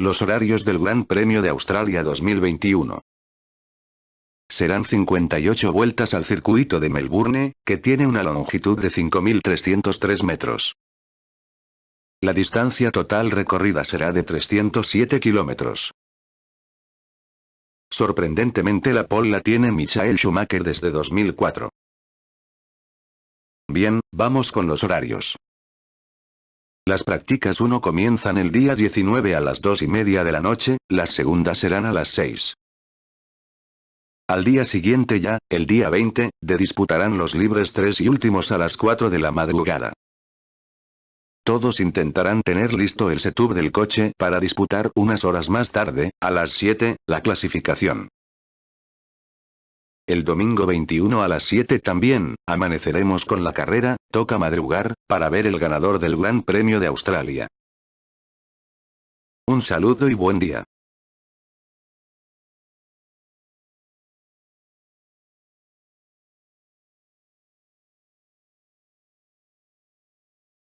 Los horarios del Gran Premio de Australia 2021. Serán 58 vueltas al circuito de Melbourne, que tiene una longitud de 5.303 metros. La distancia total recorrida será de 307 kilómetros. Sorprendentemente la pole la tiene Michael Schumacher desde 2004. Bien, vamos con los horarios. Las prácticas 1 comienzan el día 19 a las 2 y media de la noche, las segundas serán a las 6. Al día siguiente ya, el día 20, de disputarán los libres 3 y últimos a las 4 de la madrugada. Todos intentarán tener listo el setup del coche para disputar unas horas más tarde, a las 7, la clasificación. El domingo 21 a las 7 también, amaneceremos con la carrera, toca madrugar, para ver el ganador del Gran Premio de Australia. Un saludo y buen día.